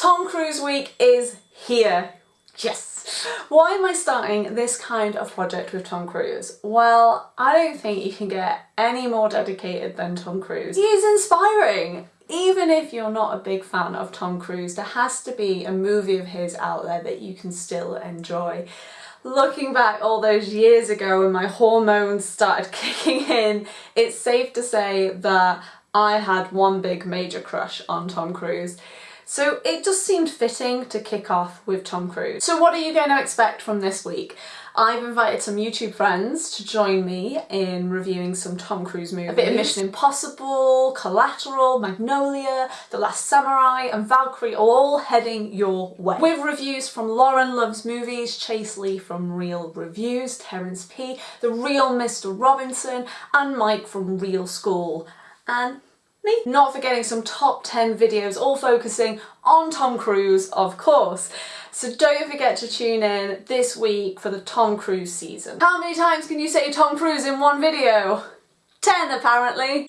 Tom Cruise week is here. Yes. Why am I starting this kind of project with Tom Cruise? Well, I don't think you can get any more dedicated than Tom Cruise. He is inspiring. Even if you're not a big fan of Tom Cruise, there has to be a movie of his out there that you can still enjoy. Looking back all those years ago when my hormones started kicking in, it's safe to say that I had one big major crush on Tom Cruise. So it just seemed fitting to kick off with Tom Cruise. So what are you going to expect from this week? I've invited some YouTube friends to join me in reviewing some Tom Cruise movies. A bit of Mission Impossible, Collateral, Magnolia, The Last Samurai and Valkyrie all heading your way. With reviews from Lauren Loves Movies, Chase Lee from Real Reviews, Terence P, The Real Mr Robinson and Mike from Real School. And me. Not forgetting some top 10 videos all focusing on Tom Cruise, of course. So don't forget to tune in this week for the Tom Cruise season. How many times can you say Tom Cruise in one video? 10 apparently.